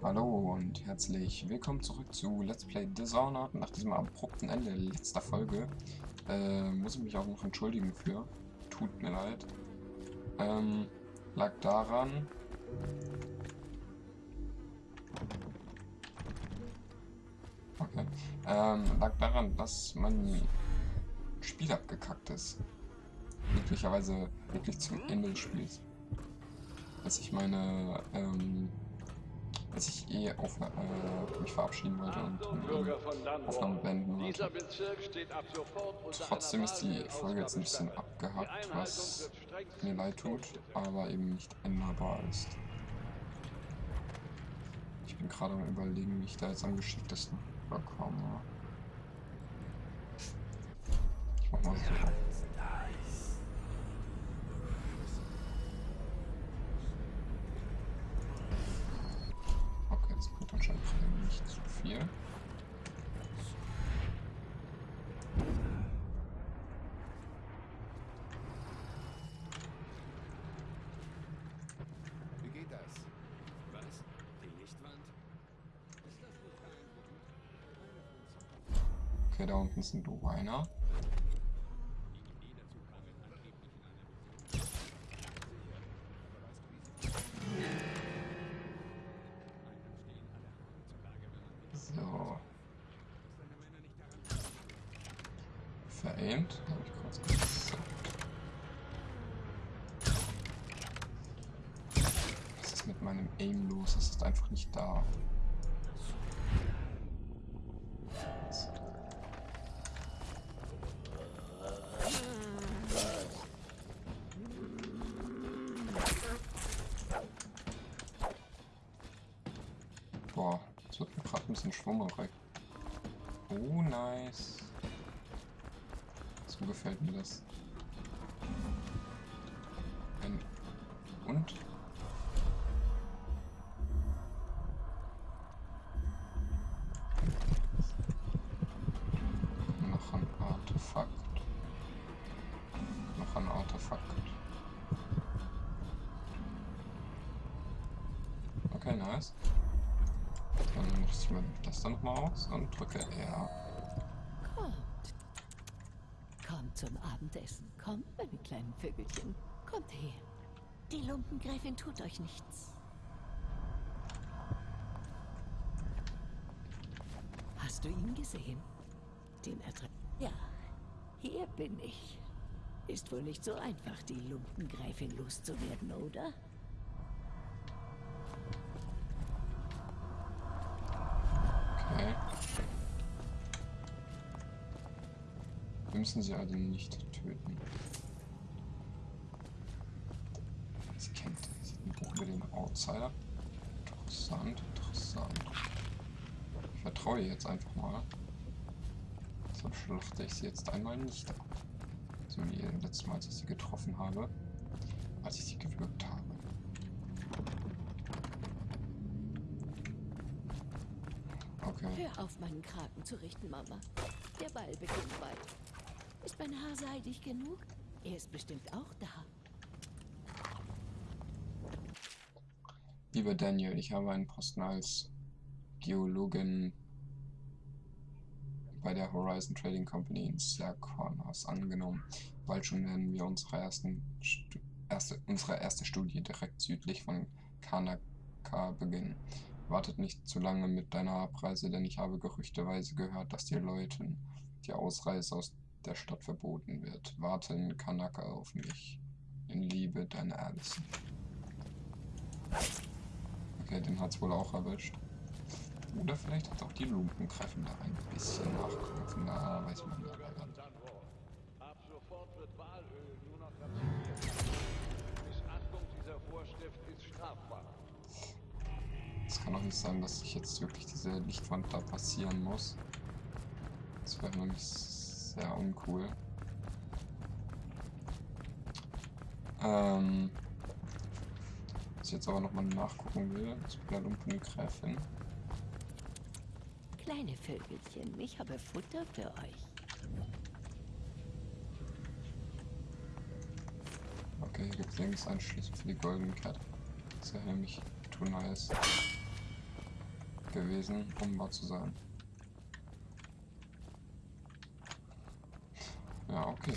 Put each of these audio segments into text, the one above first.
Hallo und herzlich willkommen zurück zu Let's Play Dishonored. Nach diesem abrupten Ende letzter Folge äh, muss ich mich auch noch entschuldigen für. Tut mir leid. Ähm, lag daran... Okay. Ähm, lag daran, dass mein Spiel abgekackt ist. Möglicherweise wirklich zum Ende des Spiels. Als ich meine, ähm, als ich eh auf, äh, mich verabschieden wollte und dann Aufnahme beenden wollte. Trotzdem ist die Folge jetzt ein bisschen abgehackt, was mir leid tut, aber eben nicht änderbar ist. Ich bin gerade am überlegen, wie ich da jetzt am geschicktesten bekomme. Ich mach mal so. Viel. Wie geht das? Was? Die Lichtwand? Okay, da unten sind Rhiner. Veraimt. Habe ich kurz gesagt. Was ist mit meinem Aim los? Es ist einfach nicht da. Boah, es wird mir gerade ein bisschen schwummerig. Oh, nice. So gefällt mir das. Und? Noch ein Artefakt. Noch ein Artefakt. Okay, nice. Dann mache ich mir das dann nochmal aus und drücke R. zum Abendessen. Kommt, meine kleinen Vögelchen. Kommt her. Die Lumpengräfin tut euch nichts. Hast du ihn gesehen? Den Adress... Ja, hier bin ich. Ist wohl nicht so einfach, die Lumpengräfin loszuwerden, oder? Müssen sie also nicht töten. Sie kennt. Über den Outsider. Interessant, interessant. Ich vertraue ihr jetzt einfach mal. So schlachte ich sie jetzt einmal nicht ab. So wie letztes Mal, als ich sie getroffen habe. Als ich sie gewürgt habe. Okay. Hör auf, meinen Kragen zu richten, Mama. Der Ball beginnt bald. Ist mein Haar seidig genug? Er ist bestimmt auch da. Lieber Daniel, ich habe einen Posten als Geologin bei der Horizon Trading Company in Serkornos angenommen. Bald schon werden wir unsere, ersten erste, unsere erste Studie direkt südlich von Kanaka beginnen. Wartet nicht zu lange mit deiner Abreise, denn ich habe gerüchteweise gehört, dass die Leute die Ausreise aus der Stadt verboten wird. Warten Kanaka auf mich. In Liebe, deine Alison. Okay, den hat's wohl auch erwischt. Oder vielleicht hat auch die Lumpenkräfte da ein bisschen nachgeholfen. Da weiß man nicht. Ab sofort wird Walöl nur noch Missachtung dieser Vorschrift ist strafbar. Es kann auch nicht sein, dass sich jetzt wirklich diese Lichtwand da passieren muss. Das wäre nämlich sehr uncool. Ähm, was ich jetzt aber nochmal nachgucken will, ist bei der Lumpengräfin. Kleine Vögelchen, ich habe Futter für euch. Okay, hier gibt es links einen Schlüssel für die Golden Cat. Das ist ja nämlich too nice. gewesen, um wahr zu sein. Ja, okay.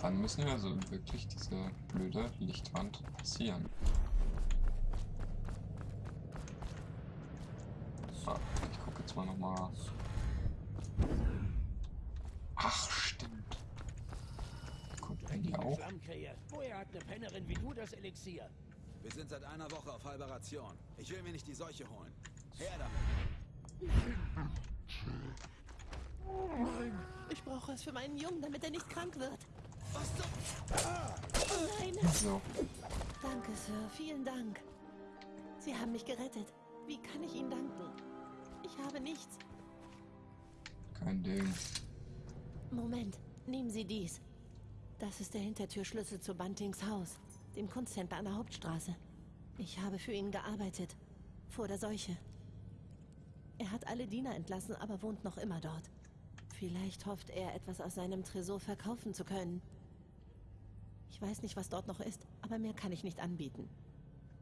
Dann müssen wir also wirklich diese blöde Lichtwand passieren. Ah, ich gucke jetzt mal nochmal. Ach, stimmt. Guckt er die auch? Woher hat eine Pennerin wie du das Elixier? Wir sind seit einer Woche auf halber Ration. Ich will mir nicht die Seuche holen. Her damit. Ich brauche es für meinen Jungen, damit er nicht krank wird. Was zum... Nein. So, Danke, Sir. Vielen Dank. Sie haben mich gerettet. Wie kann ich Ihnen danken? Ich habe nichts. kein Ding. Moment. Nehmen Sie dies. Das ist der Hintertürschlüssel zu Buntings Haus, dem Kunsthändler an der Hauptstraße. Ich habe für ihn gearbeitet. Vor der Seuche. Er hat alle Diener entlassen, aber wohnt noch immer dort. Vielleicht hofft er, etwas aus seinem Tresor verkaufen zu können. Ich weiß nicht, was dort noch ist, aber mehr kann ich nicht anbieten.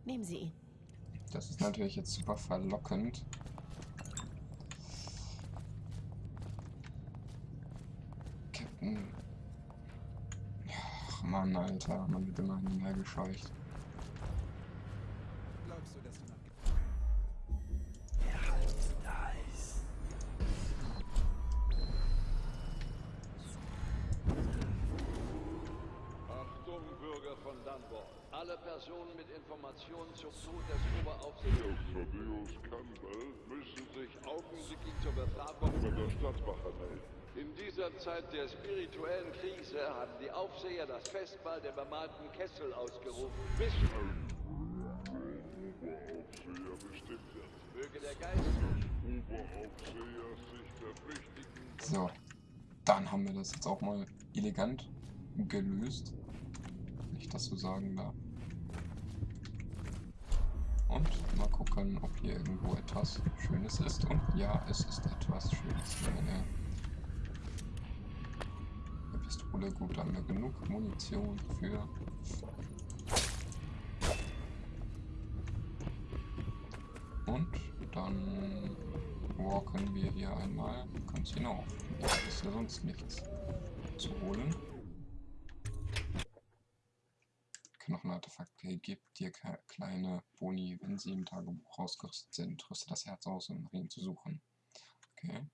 Nehmen Sie ihn. Das ist natürlich jetzt super verlockend. Captain. Ach Mann, Alter, man wird immer hinterhergescheucht. Glaubst Bürger von Dunbar. Alle Personen mit Informationen zum Tod des Oberaufsehers Thaddeus Campbell müssen sich augenblicklich zur Befragung bei der Stadtwache melden. In dieser Zeit der spirituellen Krise haben die Aufseher das Festmahl der bemalten Kessel ausgerufen. Bis Oberaufseher bestimmt wird. möge der Geist Oberaufseher sich verpflichtigen, So, dann haben wir das jetzt auch mal elegant gelöst. Ich das so sagen darf. Und mal gucken, ob hier irgendwo etwas Schönes ist. Und ja, es ist etwas Schönes. Eine, Pistole, gut, haben wir genug Munition für. Und dann walken wir hier einmal ganz hinauf. Da ist ja sonst nichts zu holen. Knochenartefakt gibt dir kleine Boni, wenn sie im Tagebuch ausgerüstet sind. Rüste das Herz aus, um nach ihnen zu suchen. Okay.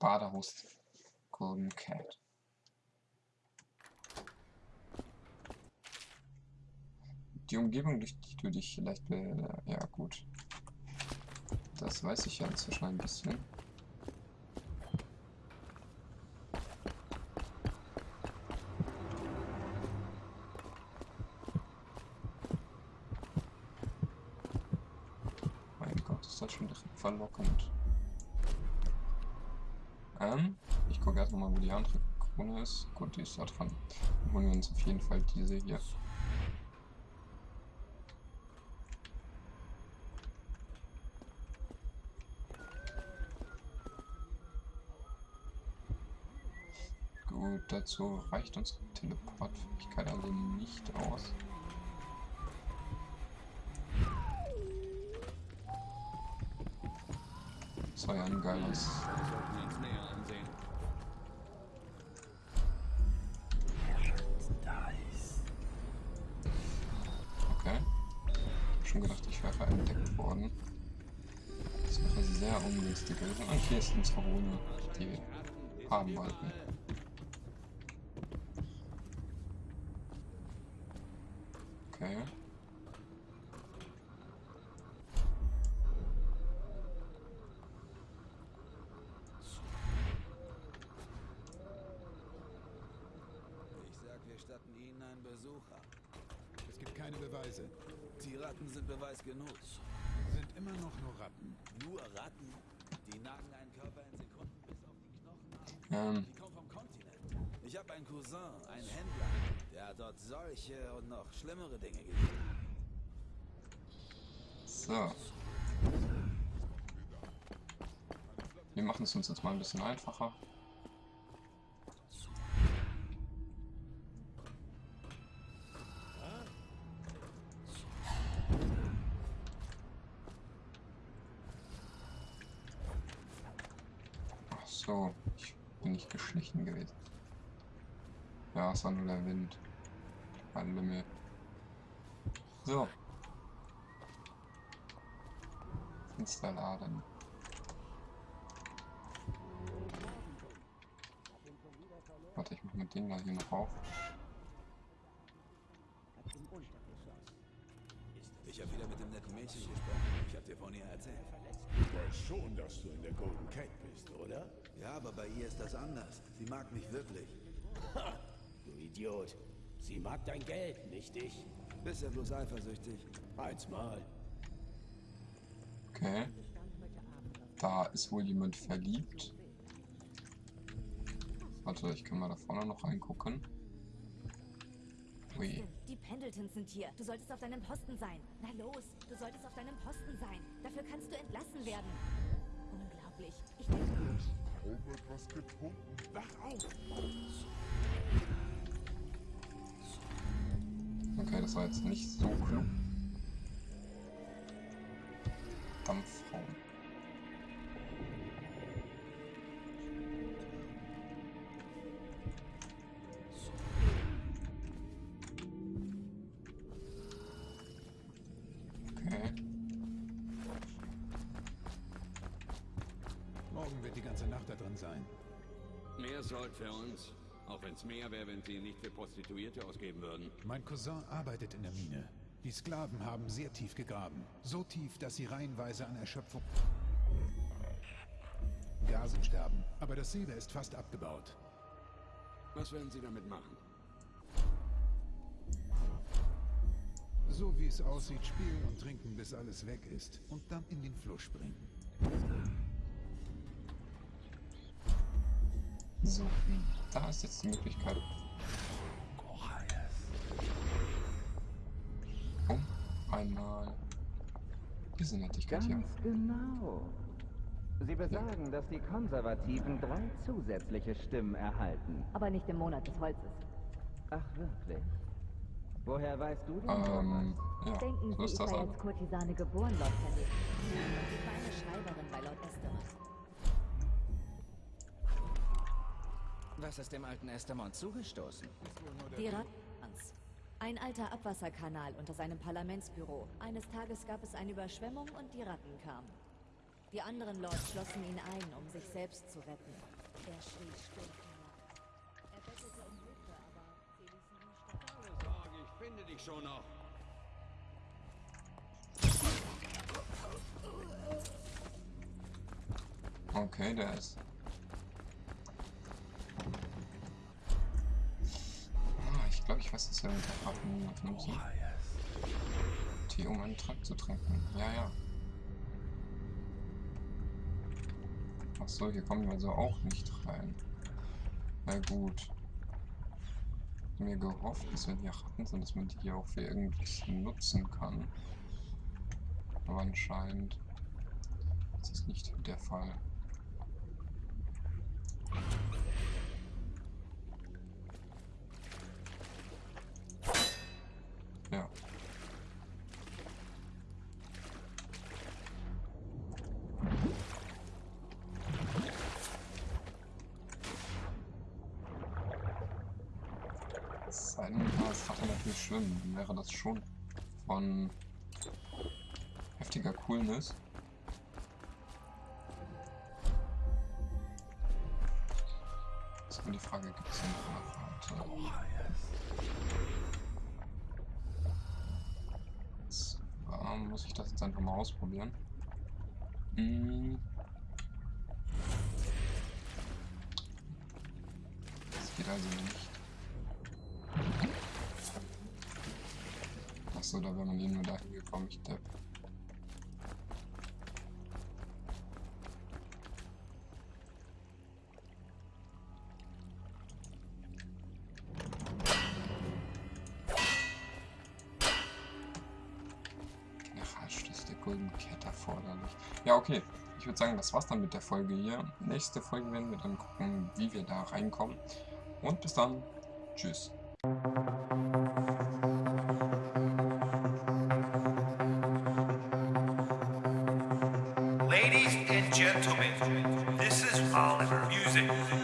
Badehaus Golden Cat. Die Umgebung, durch die du dich vielleicht... Be ja, gut. Das weiß ich ja inzwischen ein bisschen. Mein Gott, ist das schon direkt verlockend. Ähm, ich gucke erst mal, wo die andere Krone ist. Gut, die ist da dran. Dann holen wir uns auf jeden Fall diese hier. Gut, dazu reicht unsere Teleportfähigkeit also nicht aus. Uns näher ansehen. Okay. Schon gedacht, ich wäre entdeckt worden. Das wäre sehr ungünstig gewesen. Und hier ist unsere Rune, die wir haben wollten. Okay. Ich sag, wir statten Ihnen einen Besuch ab. Es gibt keine Beweise. Die Ratten sind Beweis genug. Sind immer noch nur Ratten. Nur Ratten? Die nagen einen Körper in Sekunden bis auf die Knochen ab. Ähm, Die kommen vom Kontinent. Ich habe einen Cousin, einen Händler. Der hat dort solche und noch schlimmere Dinge gesehen. so. Wir machen es uns jetzt mal ein bisschen einfacher. So, ich bin nicht geschlichen gewesen. Ja, es war nur der Wind. Ein Lümmel. So. Fenster laden. Warte, ich mach mit dem da hier noch auf. Ich habe wieder mit dem netten Mädchen gesprochen. Ich habe dir von ihr erzählt. Du weißt schon, dass du in der Golden Cat bist, oder? Ja, aber bei ihr ist das anders. Sie mag mich wirklich. Ha, du Idiot. Sie mag dein Geld, nicht dich. Bist ja bloß eifersüchtig. Eins mal. Okay. Da ist wohl jemand verliebt. Warte, ich kann mal da vorne noch reingucken. Ui. Die Pendletons sind hier. Du solltest auf deinem Posten sein. Na los, du solltest auf deinem Posten sein. Dafür kannst du entlassen werden. Unglaublich. Ich denke, Kaum etwas getrunken. Wach auf! Okay, das war jetzt nicht so klug. Dampfraum. Ganze Nacht da drin sein. Mehr Sold für uns. Auch wenn es mehr wäre, wenn sie ihn nicht für Prostituierte ausgeben würden. Mein Cousin arbeitet in der Mine. Die Sklaven haben sehr tief gegraben. So tief, dass sie reihenweise an Erschöpfung Gasen sterben. Aber das Silber ist fast abgebaut. Was werden sie damit machen? So wie es aussieht, spielen und trinken, bis alles weg ist. Und dann in den Fluss springen. So, da ist jetzt die Möglichkeit. Um einmal diese Nettigkeit hier. Ganz genau. Sie besagen, dass die Konservativen drei zusätzliche Stimmen erhalten. aber nicht im Monat des Holzes. Ach, wirklich? Woher weißt du denn Ähm, ja, Denken Sie, ich das sei als Kurtisane geboren, Lord Pendleton. Ich war eine Schreiberin bei Lord Estamont. Was ist dem alten Estamont zugestoßen? Die Rattans. Ein alter Abwasserkanal unter seinem Parlamentsbüro. Eines Tages gab es eine Überschwemmung und die Ratten kamen. Die anderen Lords schlossen ihn ein, um sich selbst zu retten. Er schrie stundenlang. Er bettelte um Hilfe, aber sie ließen ihn sterben. Keine Sorge, ich finde dich schon noch. Okay, der ist. Ah, ich glaube, ich weiß, dass wir mit der Ratten benutzen. Tee, um einen Trank zu trinken. Ja, ja. Ach so, hier kommen wir also auch nicht rein. Na gut. Mir gehofft, dass wenn hier Ratten sind, dass man die hier auch für irgendwas nutzen kann. Aber anscheinend ist das nicht der Fall. Das Ratte natürlich schwimmen, dann wäre das schon von heftiger Coolness. Ist nur die Frage, gibt es denn noch eine Rate? Zwar muss ich das jetzt einfach mal ausprobieren. Hm. Das geht also nicht. Achso, da wäre man eh nur dahin gekommen, ich depp. Generalschluss der Golden Cat erforderlich. Ja, okay. Ich würde sagen, das war's dann mit der Folge hier. Nächste Folge werden wir dann gucken, wie wir da reinkommen. Und bis dann. Tschüss. This is Oliver Music.